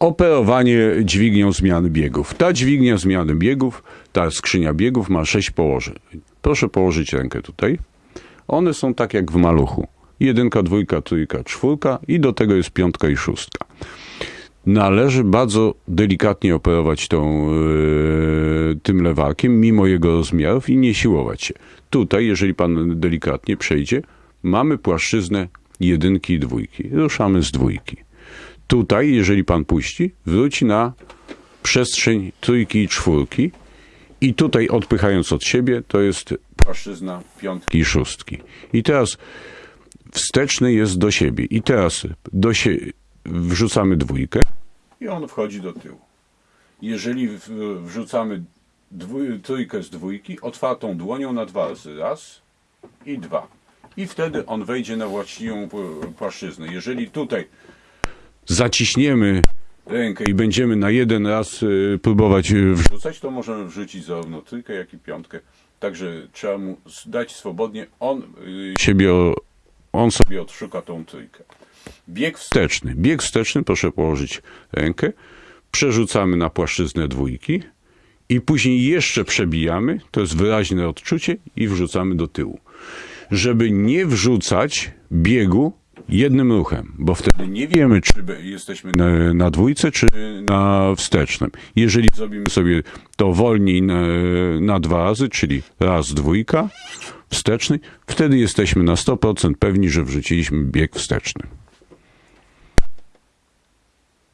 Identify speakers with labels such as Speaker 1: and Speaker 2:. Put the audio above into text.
Speaker 1: Operowanie dźwignią zmiany biegów. Ta dźwignia zmiany biegów, ta skrzynia biegów ma sześć położeń. Proszę położyć rękę tutaj. One są tak jak w maluchu. Jedynka, dwójka, trójka, czwórka i do tego jest piątka i szóstka. Należy bardzo delikatnie operować tą, yy, tym lewakiem, mimo jego rozmiarów i nie siłować się. Tutaj, jeżeli pan delikatnie przejdzie, mamy płaszczyznę jedynki i dwójki. Ruszamy z dwójki. Tutaj, jeżeli pan puści, wróci na przestrzeń trójki i czwórki i tutaj odpychając od siebie, to jest płaszczyzna piątki i szóstki. I teraz wsteczny jest do siebie. I teraz do sie wrzucamy dwójkę i on wchodzi do tyłu. Jeżeli wrzucamy trójkę z dwójki, otwartą dłonią na dwa razy, raz i dwa. I wtedy on wejdzie na właściwą płaszczyznę. Jeżeli tutaj zaciśniemy rękę i będziemy na jeden raz y, próbować y, wrzucać, to możemy wrzucić zarówno trójkę, jak i piątkę. Także trzeba mu dać swobodnie. On y, siebie, on sobie odszuka tą trójkę. Bieg wsteczny. Bieg wsteczny, proszę położyć rękę. Przerzucamy na płaszczyznę dwójki i później jeszcze przebijamy, to jest wyraźne odczucie i wrzucamy do tyłu. Żeby nie wrzucać biegu jednym ruchem, bo wtedy nie wiemy, czy jesteśmy na, na dwójce, czy na wstecznym. Jeżeli zrobimy sobie to wolniej na, na dwa razy, czyli raz dwójka, wsteczny, wtedy jesteśmy na 100% pewni, że wrzuciliśmy bieg wsteczny.